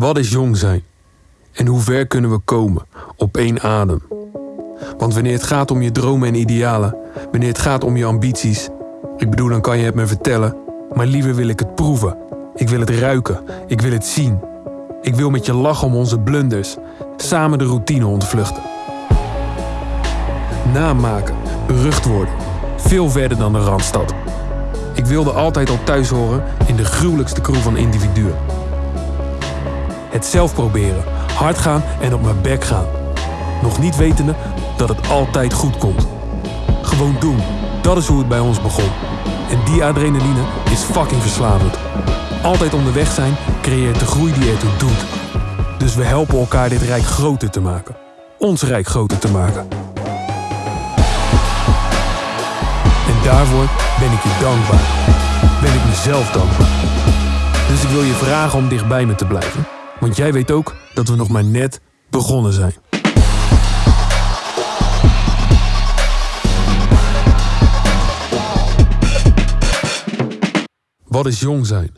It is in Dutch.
Wat is jong zijn? En hoe ver kunnen we komen op één adem? Want wanneer het gaat om je dromen en idealen, wanneer het gaat om je ambities, ik bedoel, dan kan je het me vertellen, maar liever wil ik het proeven. Ik wil het ruiken, ik wil het zien. Ik wil met je lachen om onze blunders, samen de routine ontvluchten. Naam maken, berucht worden, veel verder dan de Randstad. Ik wilde altijd al thuis horen in de gruwelijkste crew van individuen. Het zelf proberen, hard gaan en op mijn bek gaan. Nog niet wetende dat het altijd goed komt. Gewoon doen, dat is hoe het bij ons begon. En die adrenaline is fucking verslavend. Altijd onderweg zijn creëert de groei die ertoe doet. Dus we helpen elkaar dit rijk groter te maken. Ons rijk groter te maken. En daarvoor ben ik je dankbaar. Ben ik mezelf dankbaar. Dus ik wil je vragen om dichtbij me te blijven. Want jij weet ook dat we nog maar net begonnen zijn. Wat is jong zijn?